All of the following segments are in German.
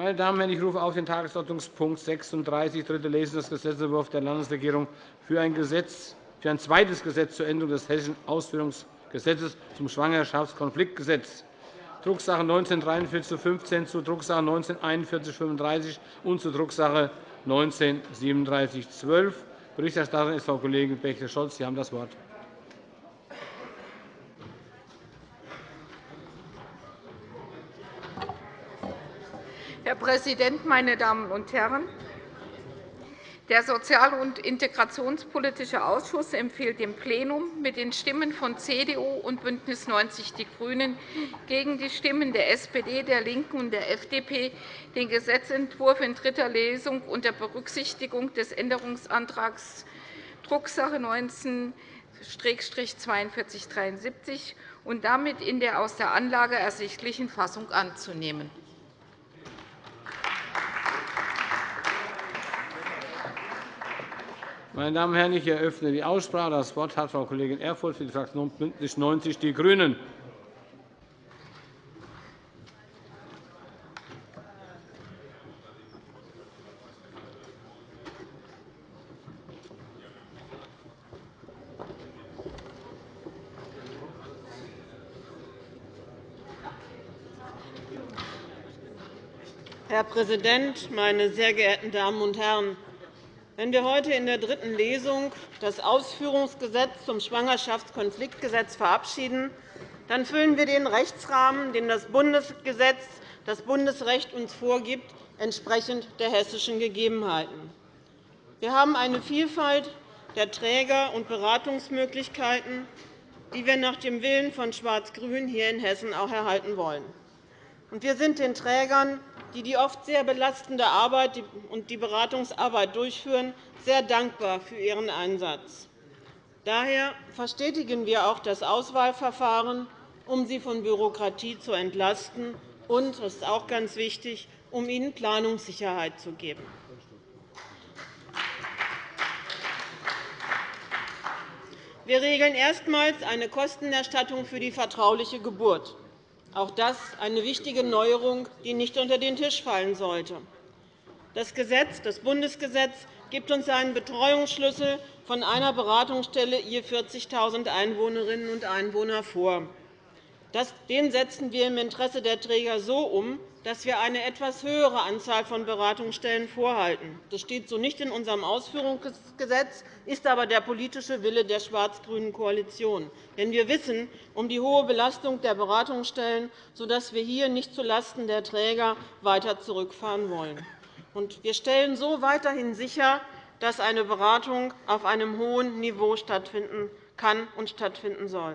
Meine Damen und Herren, ich rufe auf den Tagesordnungspunkt 36, dritte Lesung des Gesetzentwurfs der Landesregierung für ein, Gesetz, für ein zweites Gesetz zur Änderung des Hessischen Ausführungsgesetzes zum Schwangerschaftskonfliktgesetz, Drucksache 19-4315 zu Drucksache 19-4135 und zu Drucksache 19-3712. Berichterstatterin ist Frau Kollegin Bächle-Scholz. Sie haben das Wort. Präsident, meine Damen und Herren! Der Sozial- und Integrationspolitische Ausschuss empfiehlt dem Plenum mit den Stimmen von CDU und BÜNDNIS 90 die GRÜNEN gegen die Stimmen der SPD, der LINKEN und der FDP den Gesetzentwurf in dritter Lesung unter Berücksichtigung des Änderungsantrags Drucksache 19-4273 und damit in der aus der Anlage ersichtlichen Fassung anzunehmen. Meine Damen und Herren, ich eröffne die Aussprache. Das Wort hat Frau Kollegin Erfurth für die Fraktion BÜNDNIS 90 die GRÜNEN. Herr Präsident, meine sehr geehrten Damen und Herren! Wenn wir heute in der dritten Lesung das Ausführungsgesetz zum Schwangerschaftskonfliktgesetz verabschieden, dann füllen wir den Rechtsrahmen, den das Bundesgesetz, das Bundesrecht uns vorgibt, entsprechend der hessischen Gegebenheiten. Wir haben eine Vielfalt der Träger- und Beratungsmöglichkeiten, die wir nach dem Willen von Schwarz-Grün hier in Hessen auch erhalten wollen. Wir sind den Trägern die die oft sehr belastende Arbeit und die Beratungsarbeit durchführen, sehr dankbar für ihren Einsatz. Daher verstetigen wir auch das Auswahlverfahren, um sie von Bürokratie zu entlasten und, das ist auch ganz wichtig, um ihnen Planungssicherheit zu geben. Wir regeln erstmals eine Kostenerstattung für die vertrauliche Geburt. Auch das eine wichtige Neuerung, die nicht unter den Tisch fallen sollte. Das, Gesetz, das Bundesgesetz gibt uns einen Betreuungsschlüssel von einer Beratungsstelle je 40.000 Einwohnerinnen und Einwohner vor. Den setzen wir im Interesse der Träger so um, dass wir eine etwas höhere Anzahl von Beratungsstellen vorhalten. Das steht so nicht in unserem Ausführungsgesetz, ist aber der politische Wille der schwarz-grünen Koalition. Denn wir wissen um die hohe Belastung der Beratungsstellen, sodass wir hier nicht zulasten der Träger weiter zurückfahren wollen. Wir stellen so weiterhin sicher, dass eine Beratung auf einem hohen Niveau stattfinden kann und stattfinden soll.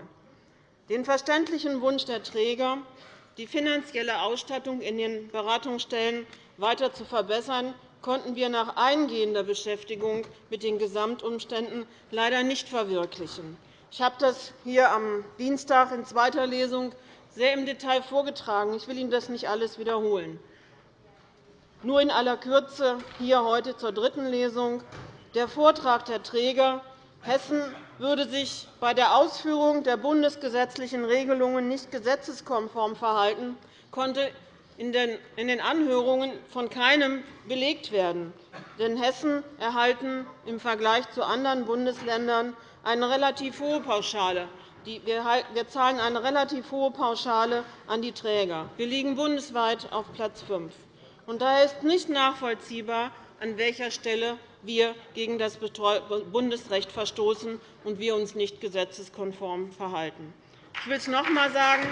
Den verständlichen Wunsch der Träger, die finanzielle Ausstattung in den Beratungsstellen weiter zu verbessern, konnten wir nach eingehender Beschäftigung mit den Gesamtumständen leider nicht verwirklichen. Ich habe das hier am Dienstag in zweiter Lesung sehr im Detail vorgetragen. Ich will Ihnen das nicht alles wiederholen. Nur in aller Kürze hier heute zur dritten Lesung. Der Vortrag der Träger Hessen würde sich bei der Ausführung der bundesgesetzlichen Regelungen nicht gesetzeskonform verhalten, konnte in den Anhörungen von keinem belegt werden. Denn Hessen erhalten im Vergleich zu anderen Bundesländern eine relativ hohe Pauschale. Wir zahlen eine relativ hohe Pauschale an die Träger. Wir liegen bundesweit auf Platz 5. Daher ist nicht nachvollziehbar, an welcher Stelle wir gegen das Bundesrecht verstoßen und wir uns nicht gesetzeskonform verhalten. Ich will es noch einmal sagen.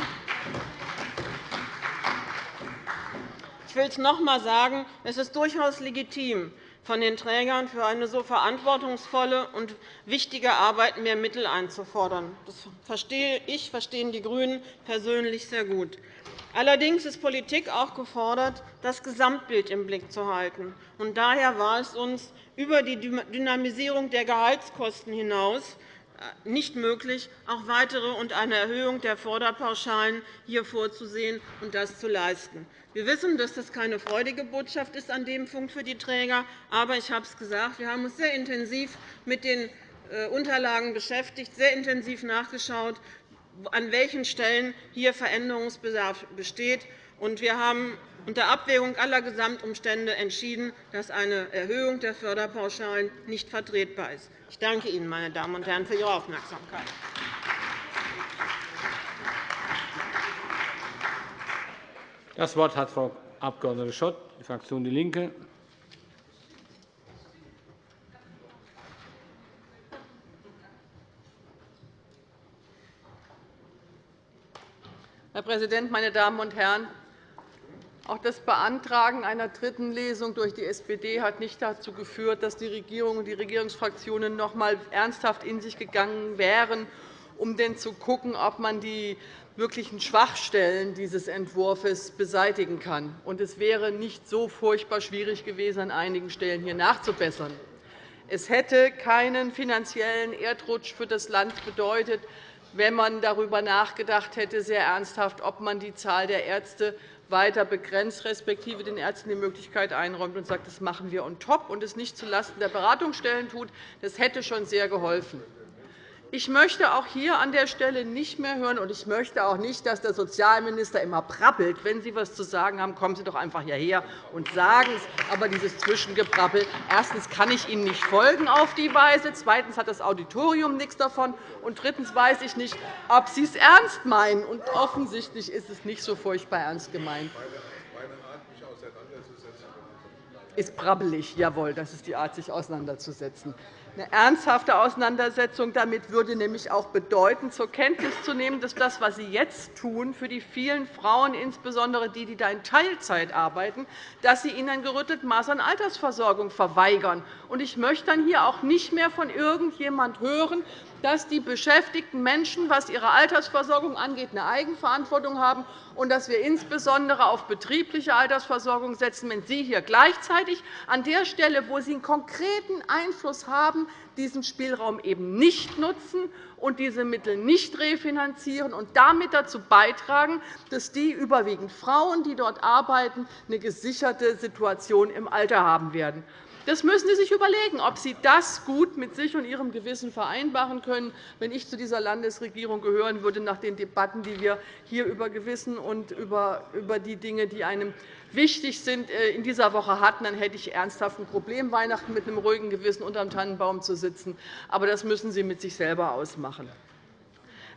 Ich will es noch einmal sagen. Es ist durchaus legitim, von den Trägern für eine so verantwortungsvolle und wichtige Arbeit mehr Mittel einzufordern. Das verstehe ich, verstehen die GRÜNEN persönlich sehr gut. Allerdings ist Politik auch gefordert, das Gesamtbild im Blick zu halten. daher war es uns über die Dynamisierung der Gehaltskosten hinaus äh, nicht möglich, auch weitere und eine Erhöhung der Vorderpauschalen hier vorzusehen und das zu leisten. Wir wissen, dass das keine freudige Botschaft ist an dem Punkt für die Träger. Aber ich habe es gesagt, wir haben uns sehr intensiv mit den äh, Unterlagen beschäftigt, sehr intensiv nachgeschaut, an welchen Stellen hier Veränderungsbedarf besteht. wir haben unter Abwägung aller Gesamtumstände entschieden, dass eine Erhöhung der Förderpauschalen nicht vertretbar ist. Ich danke Ihnen, meine Damen und Herren, für Ihre Aufmerksamkeit. Das Wort hat Frau Abg. Schott, Fraktion DIE LINKE. Herr Präsident, meine Damen und Herren! Auch das Beantragen einer dritten Lesung durch die SPD hat nicht dazu geführt, dass die Regierung und die Regierungsfraktionen noch einmal ernsthaft in sich gegangen wären, um denn zu schauen, ob man die wirklichen Schwachstellen dieses Entwurfs beseitigen kann. es wäre nicht so furchtbar schwierig gewesen, an einigen Stellen hier nachzubessern. Es hätte keinen finanziellen Erdrutsch für das Land bedeutet, wenn man darüber nachgedacht hätte, sehr ernsthaft, ob man die Zahl der Ärzte weiter begrenzt, respektive den Ärzten die Möglichkeit einräumt und sagt, das machen wir on top und es nicht zulasten der Beratungsstellen tut. Das hätte schon sehr geholfen. Ich möchte auch hier an der Stelle nicht mehr hören, und ich möchte auch nicht, dass der Sozialminister immer prappelt. Wenn Sie etwas zu sagen haben, kommen Sie doch einfach hierher und sagen es. Aber dieses Zwischengeprappel, erstens kann ich Ihnen nicht folgen auf die Weise, zweitens hat das Auditorium nichts davon, und drittens weiß ich nicht, ob Sie es ernst meinen. Und offensichtlich ist es nicht so furchtbar ernst gemeint. Ist brabbelig, jawohl, das ist die Art, sich auseinanderzusetzen. Eine ernsthafte Auseinandersetzung damit würde nämlich auch bedeuten, zur Kenntnis zu nehmen, dass das, was Sie jetzt tun, für die vielen Frauen, insbesondere die, die da in Teilzeit arbeiten, dass Sie ihnen ein gerütteltes Maß an Altersversorgung verweigern. Ich möchte dann hier auch nicht mehr von irgendjemand hören, dass die beschäftigten Menschen, was ihre Altersversorgung angeht, eine Eigenverantwortung haben und dass wir insbesondere auf betriebliche Altersversorgung setzen, wenn Sie hier gleichzeitig an der Stelle, wo Sie einen konkreten Einfluss haben, diesen Spielraum eben nicht nutzen und diese Mittel nicht refinanzieren und damit dazu beitragen, dass die überwiegend Frauen, die dort arbeiten, eine gesicherte Situation im Alter haben werden. Das müssen Sie sich überlegen, ob Sie das gut mit sich und Ihrem Gewissen vereinbaren können. Wenn ich zu dieser Landesregierung gehören würde, nach den Debatten, die wir hier über Gewissen und über die Dinge, die einem wichtig sind, äh, in dieser Woche hatten, dann hätte ich ernsthaft ein Problem, Weihnachten mit einem ruhigen Gewissen unter dem Tannenbaum zu sitzen. Aber das müssen Sie mit sich selber ausmachen.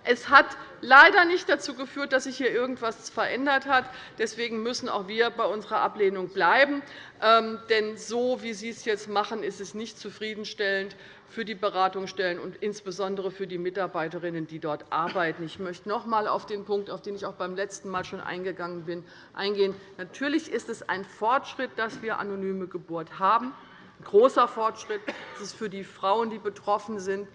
Es hat leider nicht dazu geführt, dass sich hier irgendetwas verändert hat. Deswegen müssen auch wir bei unserer Ablehnung bleiben. Ähm, denn so, wie Sie es jetzt machen, ist es nicht zufriedenstellend für die Beratungsstellen und insbesondere für die Mitarbeiterinnen, die dort arbeiten. Ich möchte noch einmal auf den Punkt, auf den ich auch beim letzten Mal schon eingegangen bin, eingehen. Natürlich ist es ein Fortschritt, dass wir anonyme Geburt haben. Ein großer Fortschritt. Das ist für die Frauen, die betroffen sind,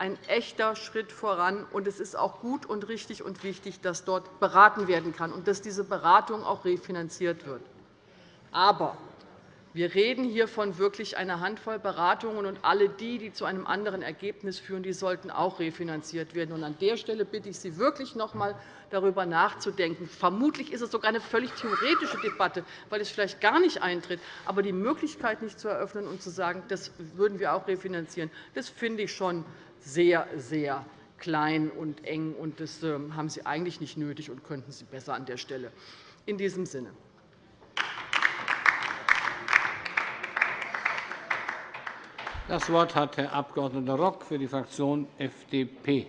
ein echter Schritt voran. Und es ist auch gut und richtig und wichtig, dass dort beraten werden kann und dass diese Beratung auch refinanziert wird. Aber wir reden hier von wirklich einer Handvoll Beratungen, und alle die, die zu einem anderen Ergebnis führen, die sollten auch refinanziert werden. An der Stelle bitte ich Sie wirklich noch einmal, darüber nachzudenken. Vermutlich ist es sogar eine völlig theoretische Debatte, weil es vielleicht gar nicht eintritt. Aber die Möglichkeit nicht zu eröffnen und zu sagen, das würden wir auch refinanzieren, das finde ich schon sehr, sehr klein und eng. und Das ähm, haben Sie eigentlich nicht nötig und könnten Sie besser an der Stelle. In diesem Sinne. Das Wort hat Herr Abg. Rock für die Fraktion FDP.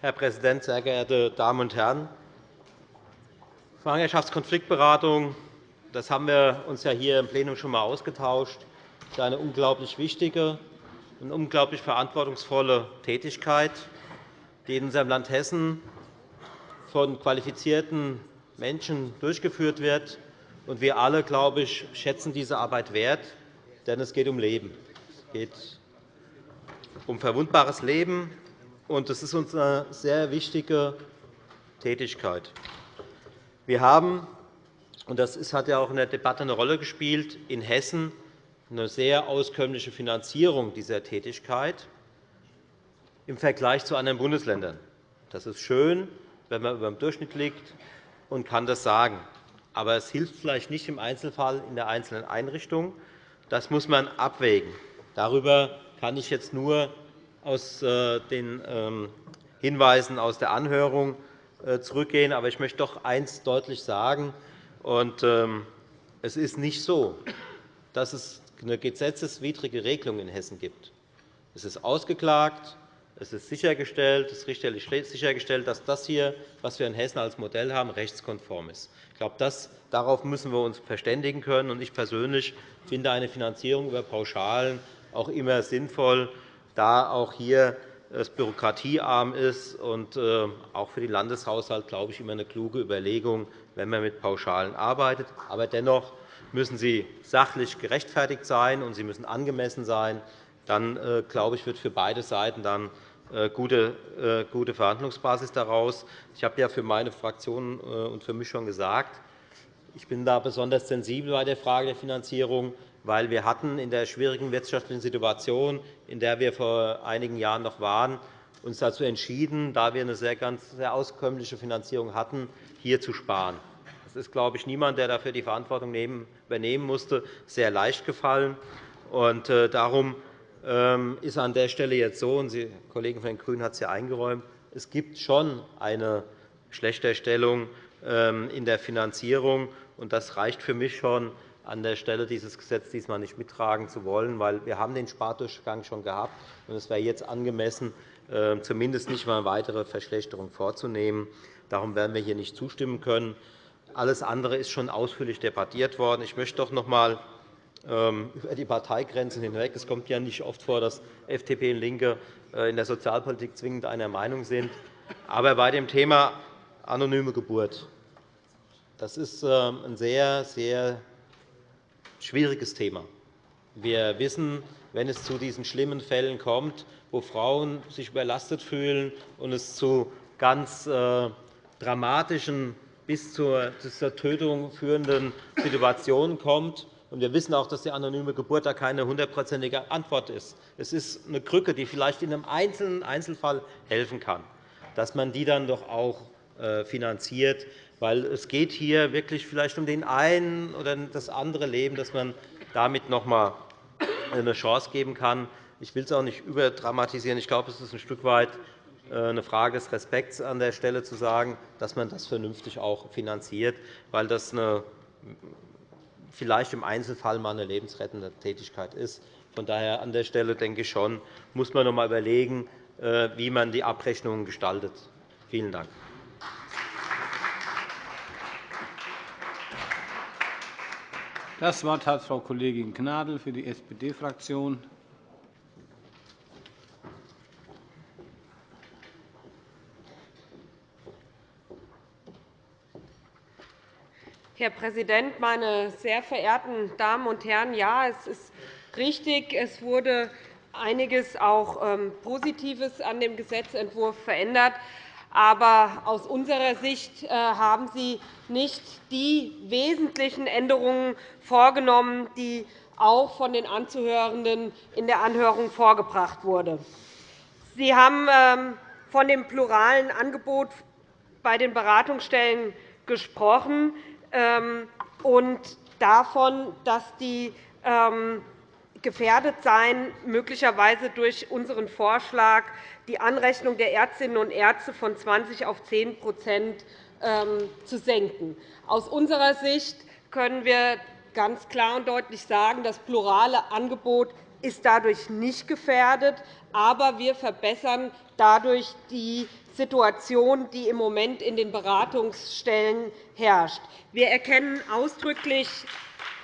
Herr Präsident, sehr geehrte Damen und Herren! Schwangerschaftskonfliktberatung, das haben wir uns ja hier im Plenum schon einmal ausgetauscht, ist eine unglaublich wichtige und unglaublich verantwortungsvolle Tätigkeit, die in unserem Land Hessen von qualifizierten Menschen durchgeführt wird. Und wir alle, glaube ich, schätzen diese Arbeit wert, denn es geht um Leben. Es geht um verwundbares Leben, und es ist uns eine sehr wichtige Tätigkeit. Wir haben, und das hat ja auch in der Debatte eine Rolle gespielt, in Hessen eine sehr auskömmliche Finanzierung dieser Tätigkeit im Vergleich zu anderen Bundesländern. Das ist schön, wenn man über dem Durchschnitt liegt und kann das sagen. Aber es hilft vielleicht nicht im Einzelfall in der einzelnen Einrichtung. Das muss man abwägen. Darüber kann ich jetzt nur aus äh, den ähm, Hinweisen aus der Anhörung zurückgehen. Aber ich möchte doch eines deutlich sagen. Ähm, es ist nicht so, dass es eine gesetzeswidrige Regelung in Hessen gibt. Es ist ausgeklagt, es ist sichergestellt, es ist richterlich sichergestellt, dass das, hier, was wir in Hessen als Modell haben, rechtskonform ist. Ich glaube, das, darauf müssen wir uns verständigen können. Ich persönlich finde eine Finanzierung über Pauschalen auch immer sinnvoll, da auch hier es bürokratiearm ist und äh, auch für den Landeshaushalt, glaube ich, immer eine kluge Überlegung, wenn man mit Pauschalen arbeitet. Aber dennoch müssen sie sachlich gerechtfertigt sein, und sie müssen angemessen sein. Dann, äh, glaube ich, wird für beide Seiten dann äh, gute, gute Verhandlungsbasis daraus. Ich habe ja für meine Fraktion und für mich schon gesagt, ich bin da besonders sensibel bei der Frage der Finanzierung weil wir hatten in der schwierigen wirtschaftlichen Situation, in der wir vor einigen Jahren noch waren, uns dazu entschieden, da wir eine sehr, ganz, sehr auskömmliche Finanzierung hatten, hier zu sparen. Das ist, glaube ich, niemand, der dafür die Verantwortung übernehmen musste, sehr leicht gefallen. Und äh, darum ähm, ist an der Stelle jetzt so, und die Kollegin von den GRÜNEN hat es ja eingeräumt, es gibt schon eine Schlechterstellung ähm, in der Finanzierung. Und das reicht für mich schon, an der Stelle dieses Gesetz diesmal nicht mittragen zu wollen, weil wir haben den Spardurchgang schon gehabt und es wäre jetzt angemessen, äh, zumindest nicht einmal weitere Verschlechterung vorzunehmen. Darum werden wir hier nicht zustimmen können. Alles andere ist schon ausführlich debattiert worden. Ich möchte doch noch einmal ähm, über die Parteigrenzen hinweg. Es kommt ja nicht oft vor, dass FDP und LINKE äh, in der Sozialpolitik zwingend einer Meinung sind. Aber bei dem Thema anonyme Geburt das ist ähm, ein sehr, sehr schwieriges Thema. Wir wissen, wenn es zu diesen schlimmen Fällen kommt, wo Frauen sich überlastet fühlen und es zu ganz äh, dramatischen, bis zur Tötung führenden Situationen kommt. Wir wissen auch, dass die anonyme Geburt da keine hundertprozentige Antwort ist. Es ist eine Krücke, die vielleicht in einem einzelnen Einzelfall helfen kann, dass man die dann doch auch äh, finanziert weil es geht hier wirklich vielleicht um den einen oder das andere Leben, dass man damit noch einmal eine Chance geben kann. Ich will es auch nicht überdramatisieren. Ich glaube, es ist ein Stück weit äh, eine Frage des Respekts an der Stelle zu sagen, dass man das vernünftig auch finanziert, weil das eine, vielleicht im Einzelfall mal eine lebensrettende Tätigkeit ist. Von daher an der Stelle denke ich schon, muss man noch einmal überlegen, äh, wie man die Abrechnungen gestaltet. Vielen Dank. Das Wort hat Frau Kollegin Gnadl für die SPD-Fraktion. Herr Präsident, meine sehr verehrten Damen und Herren! Ja, es ist richtig, es wurde einiges auch ähm, Positives an dem Gesetzentwurf verändert. Aber aus unserer Sicht äh, haben Sie nicht die wesentlichen Änderungen vorgenommen, die auch von den Anzuhörenden in der Anhörung vorgebracht wurden. Sie haben ähm, von dem pluralen Angebot bei den Beratungsstellen gesprochen ähm, und davon, dass die ähm, gefährdet seien, möglicherweise durch unseren Vorschlag die Anrechnung der Ärztinnen und Ärzte von 20 auf 10% ähm, zu senken. Aus unserer Sicht können wir ganz klar und deutlich sagen, das plurale Angebot ist dadurch nicht gefährdet, aber wir verbessern dadurch die Situation, die im Moment in den Beratungsstellen herrscht. Wir erkennen ausdrücklich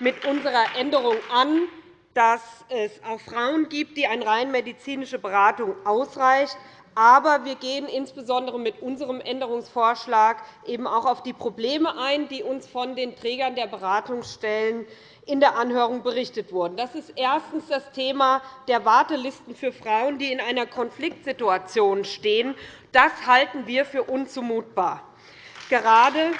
mit unserer Änderung an, dass es auch Frauen gibt, die eine rein medizinische Beratung ausreicht. Aber wir gehen insbesondere mit unserem Änderungsvorschlag eben auch auf die Probleme ein, die uns von den Trägern der Beratungsstellen in der Anhörung berichtet wurden. Das ist erstens das Thema der Wartelisten für Frauen, die in einer Konfliktsituation stehen. Das halten wir für unzumutbar. Gerade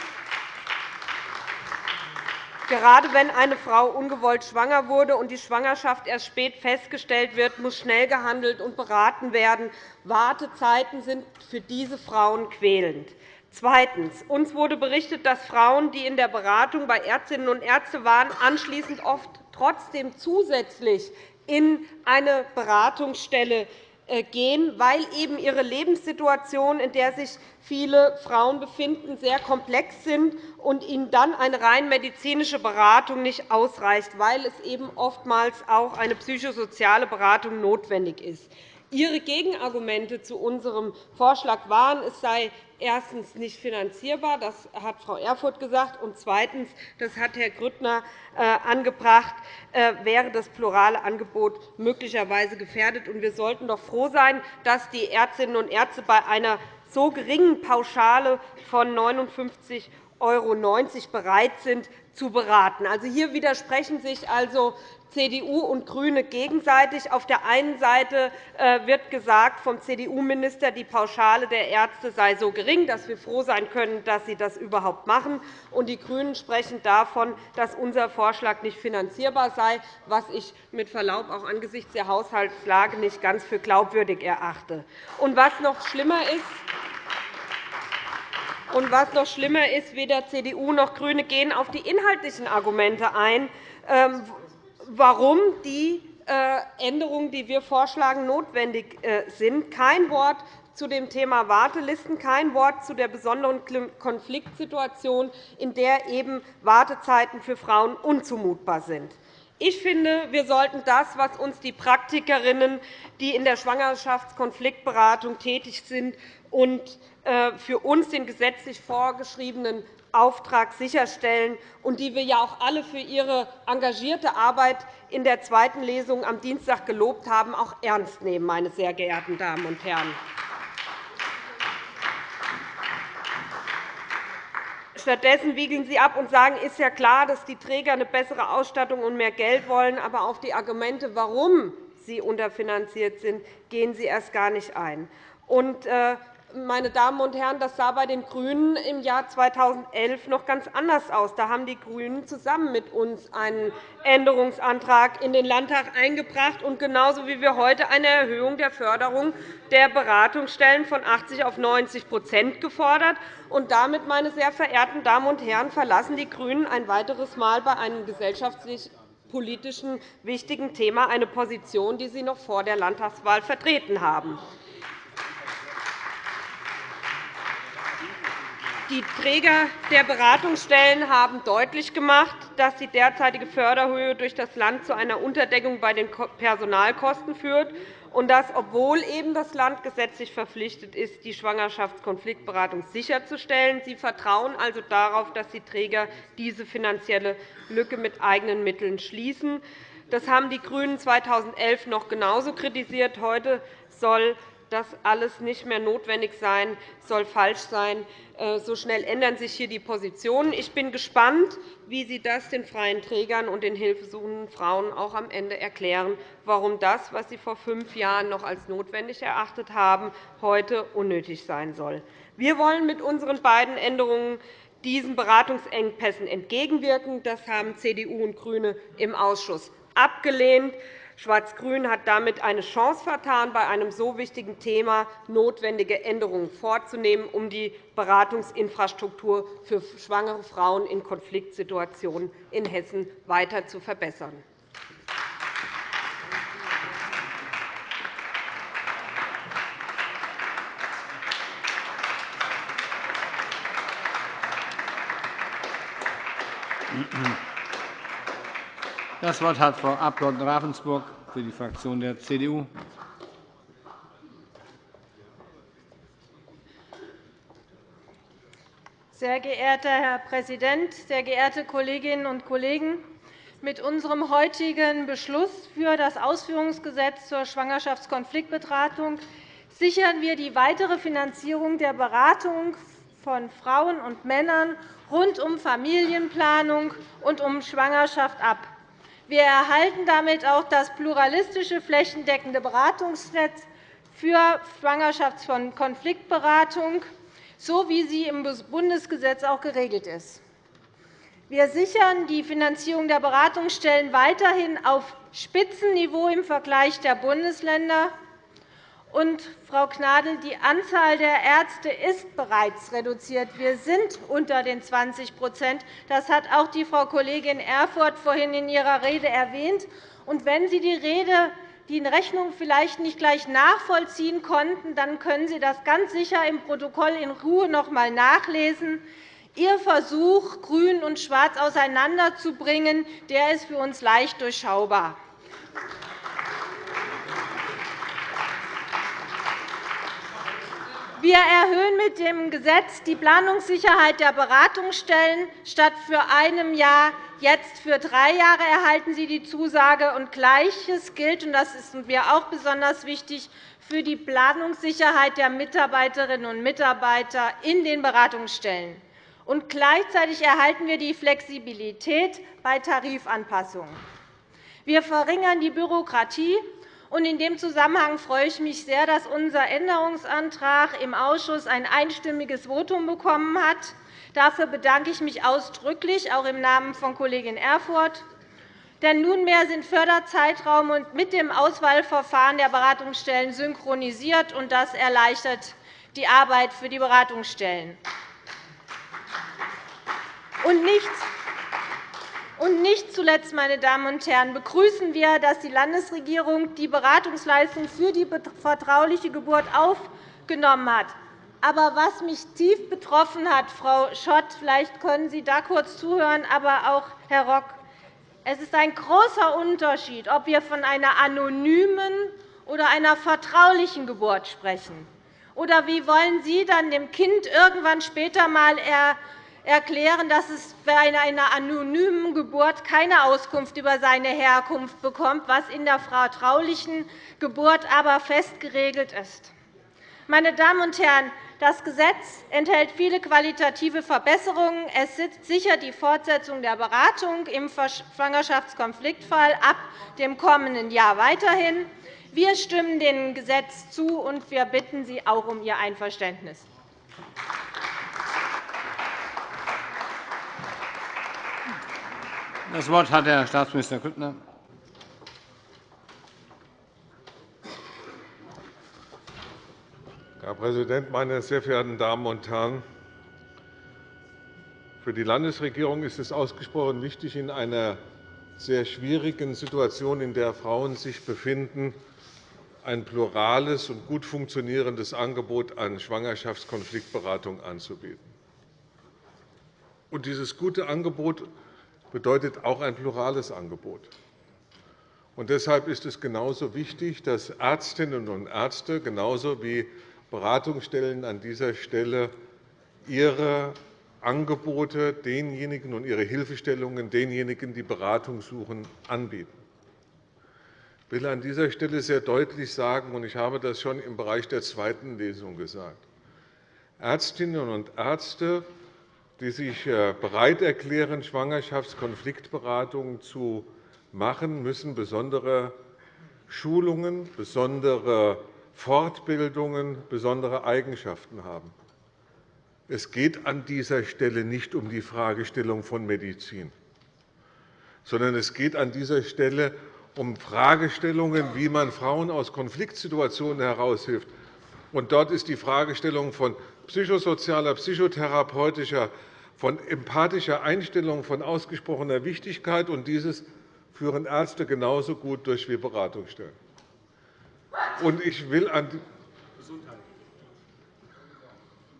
Gerade wenn eine Frau ungewollt schwanger wurde und die Schwangerschaft erst spät festgestellt wird, muss schnell gehandelt und beraten werden. Wartezeiten sind für diese Frauen quälend. Zweitens. Uns wurde berichtet, dass Frauen, die in der Beratung bei Ärztinnen und Ärzten waren, anschließend oft trotzdem zusätzlich in eine Beratungsstelle gehen, weil eben ihre Lebenssituation, in der sich viele Frauen befinden, sehr komplex sind und ihnen dann eine rein medizinische Beratung nicht ausreicht, weil es eben oftmals auch eine psychosoziale Beratung notwendig ist. Ihre Gegenargumente zu unserem Vorschlag waren, es sei erstens nicht finanzierbar. Das hat Frau Erfurth gesagt. Und zweitens, das hat Herr Grüttner äh, angebracht, äh, wäre das plurale Angebot möglicherweise gefährdet. Wir sollten doch froh sein, dass die Ärztinnen und Ärzte bei einer so geringen Pauschale von 59 € bereit sind, zu beraten. Also hier widersprechen sich also CDU und GRÜNE gegenseitig. Auf der einen Seite äh, wird gesagt vom CDU-Minister, die Pauschale der Ärzte sei so gering, dass wir froh sein können, dass sie das überhaupt machen. Und die GRÜNEN sprechen davon, dass unser Vorschlag nicht finanzierbar sei, was ich mit Verlaub auch angesichts der Haushaltslage nicht ganz für glaubwürdig erachte. Und was noch schlimmer ist, und was noch schlimmer ist, weder CDU noch GRÜNE gehen auf die inhaltlichen Argumente ein, ähm, warum die äh, Änderungen, die wir vorschlagen, notwendig äh, sind. Kein Wort zu dem Thema Wartelisten, kein Wort zu der besonderen Konfliktsituation, in der eben Wartezeiten für Frauen unzumutbar sind. Ich finde, wir sollten das, was uns die Praktikerinnen, die in der Schwangerschaftskonfliktberatung tätig sind und äh, für uns den gesetzlich vorgeschriebenen Auftrag sicherstellen und die wir ja auch alle für ihre engagierte Arbeit in der zweiten Lesung am Dienstag gelobt haben, auch ernst nehmen, meine sehr geehrten Damen und Herren. Stattdessen wiegeln Sie ab und sagen, es ist ja klar, dass die Träger eine bessere Ausstattung und mehr Geld wollen. Aber auf die Argumente, warum sie unterfinanziert sind, gehen Sie erst gar nicht ein. Äh, meine Damen und Herren, das sah bei den GRÜNEN im Jahr 2011 noch ganz anders aus. Da haben die GRÜNEN zusammen mit uns einen Änderungsantrag in den Landtag eingebracht und genauso wie wir heute eine Erhöhung der Förderung der Beratungsstellen von 80 auf 90% gefordert. Und damit, meine sehr verehrten Damen und Herren, verlassen die GRÜNEN ein weiteres Mal bei einem gesellschaftlich politischen wichtigen Thema eine Position, die sie noch vor der Landtagswahl vertreten haben. Die Träger der Beratungsstellen haben deutlich gemacht, dass die derzeitige Förderhöhe durch das Land zu einer Unterdeckung bei den Personalkosten führt und dass, obwohl eben das Land gesetzlich verpflichtet ist, die Schwangerschaftskonfliktberatung sicherzustellen. Sie vertrauen also darauf, dass die Träger diese finanzielle Lücke mit eigenen Mitteln schließen. Das haben die GRÜNEN 2011 noch genauso kritisiert. Heute soll das alles nicht mehr notwendig sein, soll falsch sein. Äh, so schnell ändern sich hier die Positionen. Ich bin gespannt, wie Sie das den freien Trägern und den hilfesuchenden Frauen auch am Ende erklären, warum das, was Sie vor fünf Jahren noch als notwendig erachtet haben, heute unnötig sein soll. Wir wollen mit unseren beiden Änderungen diesen Beratungsengpässen entgegenwirken. Das haben CDU und GRÜNE im Ausschuss abgelehnt. Schwarz-Grün hat damit eine Chance vertan, bei einem so wichtigen Thema notwendige Änderungen vorzunehmen, um die Beratungsinfrastruktur für schwangere Frauen in Konfliktsituationen in Hessen weiter zu verbessern. Das Wort hat Frau Abg. Ravensburg für die Fraktion der CDU. Sehr geehrter Herr Präsident, sehr geehrte Kolleginnen und Kollegen! Mit unserem heutigen Beschluss für das Ausführungsgesetz zur Schwangerschaftskonfliktberatung sichern wir die weitere Finanzierung der Beratung von Frauen und Männern rund um Familienplanung und um Schwangerschaft ab. Wir erhalten damit auch das pluralistische, flächendeckende Beratungsnetz für Schwangerschaftskonfliktberatung, so wie sie im Bundesgesetz auch geregelt ist. Wir sichern die Finanzierung der Beratungsstellen weiterhin auf Spitzenniveau im Vergleich der Bundesländer. Und, Frau Gnadl, die Anzahl der Ärzte ist bereits reduziert. Wir sind unter den 20% Das hat auch die Frau Kollegin Erfurth vorhin in ihrer Rede erwähnt. Und wenn Sie die Rede die Rechnung vielleicht nicht gleich nachvollziehen konnten, dann können Sie das ganz sicher im Protokoll in Ruhe noch einmal nachlesen. Ihr Versuch, Grün und Schwarz auseinanderzubringen, der ist für uns leicht durchschaubar. Wir erhöhen mit dem Gesetz die Planungssicherheit der Beratungsstellen. Statt für einem Jahr jetzt für drei Jahre erhalten sie die Zusage. Und Gleiches gilt, und das ist mir auch besonders wichtig, für die Planungssicherheit der Mitarbeiterinnen und Mitarbeiter in den Beratungsstellen. Und gleichzeitig erhalten wir die Flexibilität bei Tarifanpassungen. Wir verringern die Bürokratie in dem Zusammenhang freue ich mich sehr, dass unser Änderungsantrag im Ausschuss ein einstimmiges Votum bekommen hat. Dafür bedanke ich mich ausdrücklich, auch im Namen von Kollegin Erfurth. Denn nunmehr sind Förderzeitraum und mit dem Auswahlverfahren der Beratungsstellen synchronisiert, und das erleichtert die Arbeit für die Beratungsstellen. Und nichts und nicht zuletzt, meine Damen und Herren, begrüßen wir, dass die Landesregierung die Beratungsleistung für die vertrauliche Geburt aufgenommen hat. Aber was mich tief betroffen hat, Frau Schott, vielleicht können Sie da kurz zuhören, aber auch Herr Rock, es ist ein großer Unterschied, ob wir von einer anonymen oder einer vertraulichen Geburt sprechen. Oder wie wollen Sie dann dem Kind irgendwann später einmal erklären, dass es bei einer anonymen Geburt keine Auskunft über seine Herkunft bekommt, was in der vertraulichen Geburt aber fest geregelt ist. Meine Damen und Herren, das Gesetz enthält viele qualitative Verbesserungen. Es sichert die Fortsetzung der Beratung im Schwangerschaftskonfliktfall ab dem kommenden Jahr weiterhin. Wir stimmen dem Gesetz zu, und wir bitten Sie auch um Ihr Einverständnis. Das Wort hat Herr Staatsminister Grüttner. Herr Präsident, meine sehr verehrten Damen und Herren! Für die Landesregierung ist es ausgesprochen wichtig, in einer sehr schwierigen Situation, in der Frauen sich befinden, ein plurales und gut funktionierendes Angebot an Schwangerschaftskonfliktberatung anzubieten. Dieses gute Angebot bedeutet auch ein plurales Angebot. Und deshalb ist es genauso wichtig, dass Ärztinnen und Ärzte genauso wie Beratungsstellen an dieser Stelle ihre Angebote denjenigen und ihre Hilfestellungen denjenigen, die Beratung suchen, anbieten. Ich will an dieser Stelle sehr deutlich sagen, und ich habe das schon im Bereich der zweiten Lesung gesagt, Ärztinnen und Ärzte die sich äh, bereit erklären, Schwangerschaftskonfliktberatungen zu machen, müssen besondere Schulungen, besondere Fortbildungen, besondere Eigenschaften haben. Es geht an dieser Stelle nicht um die Fragestellung von Medizin, sondern es geht an dieser Stelle um Fragestellungen, wie man Frauen aus Konfliktsituationen heraushilft. Und dort ist die Fragestellung von psychosozialer, psychotherapeutischer von empathischer Einstellung von ausgesprochener Wichtigkeit. und Dieses führen Ärzte genauso gut durch wie Beratungsstellen. Und ich will an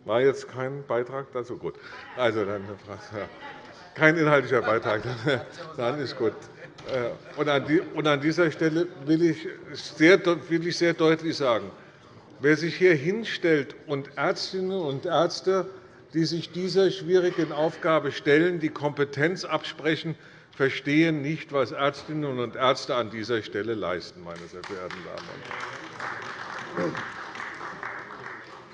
war jetzt kein Beitrag dazu? Gut. Also dann kein inhaltlicher Beitrag. Dann ist gut. Äh, und an dieser Stelle will ich sehr deutlich sagen, wer sich hier hinstellt und Ärztinnen und Ärzte die sich dieser schwierigen Aufgabe stellen, die Kompetenz absprechen, verstehen nicht, was Ärztinnen und Ärzte an dieser Stelle leisten, meine sehr verehrten Damen und Herren.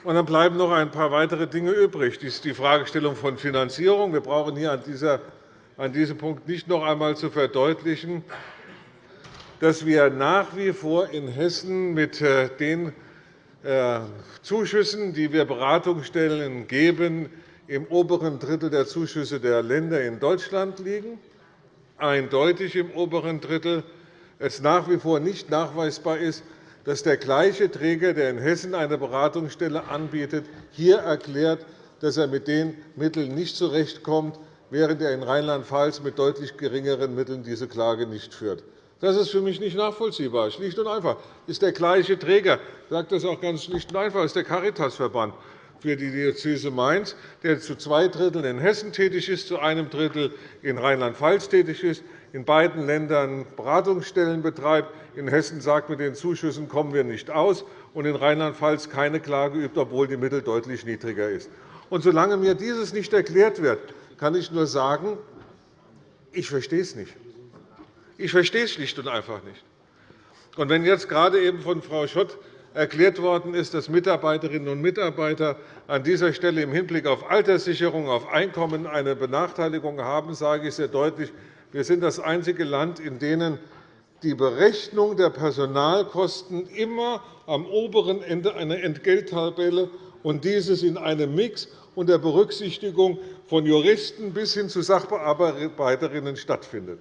Dann bleiben noch ein paar weitere Dinge übrig. Das ist die Fragestellung von Finanzierung. Wir brauchen hier an diesem Punkt nicht noch einmal zu verdeutlichen, dass wir nach wie vor in Hessen mit äh, den Zuschüssen, die wir Beratungsstellen geben, im oberen Drittel der Zuschüsse der Länder in Deutschland liegen, eindeutig im oberen Drittel. Es nach wie vor nicht nachweisbar ist, dass der gleiche Träger, der in Hessen eine Beratungsstelle anbietet, hier erklärt, dass er mit den Mitteln nicht zurechtkommt, während er in Rheinland-Pfalz mit deutlich geringeren Mitteln diese Klage nicht führt. Das ist für mich nicht nachvollziehbar. Schlicht und einfach Das ist der gleiche Träger. Ich sage das auch ganz schlicht und einfach. Das ist der Caritasverband für die Diözese Mainz, der zu zwei Dritteln in Hessen tätig ist, zu einem Drittel in Rheinland-Pfalz tätig ist, in beiden Ländern Beratungsstellen betreibt. In Hessen sagt, mit den Zuschüssen kommen wir nicht aus, und in Rheinland-Pfalz keine Klage übt, obwohl die Mittel deutlich niedriger ist. Und solange mir dieses nicht erklärt wird, kann ich nur sagen, ich verstehe es nicht. Ich verstehe es schlicht und einfach nicht. Und wenn jetzt gerade eben von Frau Schott erklärt worden ist, dass Mitarbeiterinnen und Mitarbeiter an dieser Stelle im Hinblick auf Alterssicherung, auf Einkommen eine Benachteiligung haben, sage ich sehr deutlich, wir sind das einzige Land, in dem die Berechnung der Personalkosten immer am oberen Ende einer Entgelttabelle und dieses in einem Mix unter Berücksichtigung von Juristen bis hin zu Sachbearbeiterinnen stattfindet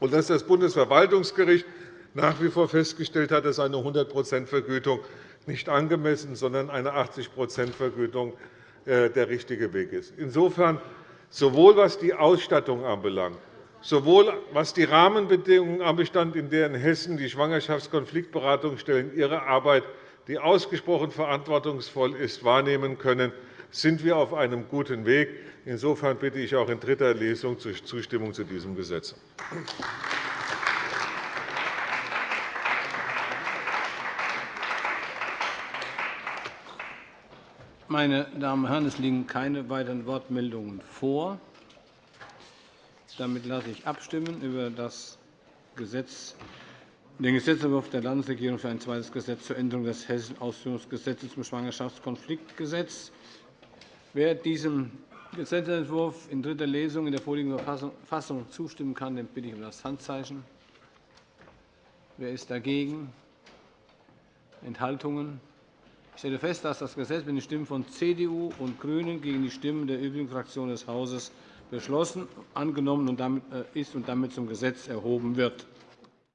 und dass das Bundesverwaltungsgericht nach wie vor festgestellt hat, dass eine 100% Vergütung nicht angemessen, sondern eine 80% Vergütung äh, der richtige Weg ist. Insofern, sowohl was die Ausstattung anbelangt, sowohl was die Rahmenbedingungen anbelangt, in denen Hessen die Schwangerschaftskonfliktberatungsstellen ihre Arbeit, die ausgesprochen verantwortungsvoll ist, wahrnehmen können, sind wir auf einem guten Weg. Insofern bitte ich auch in dritter Lesung zur Zustimmung zu diesem Gesetz. Meine Damen und Herren, es liegen keine weiteren Wortmeldungen vor. Damit lasse ich abstimmen über das Gesetz, den Gesetzentwurf der Landesregierung für ein zweites Gesetz zur Änderung des Hessischen Ausführungsgesetzes zum Schwangerschaftskonfliktgesetz. Wer diesem Gesetzentwurf in dritter Lesung in der vorliegenden Fassung zustimmen kann, den bitte ich um das Handzeichen. Wer ist dagegen? Enthaltungen? Ich stelle fest, dass das Gesetz mit den Stimmen von CDU und GRÜNEN gegen die Stimmen der übrigen Fraktionen des Hauses beschlossen, angenommen äh, ist und damit zum Gesetz erhoben wird.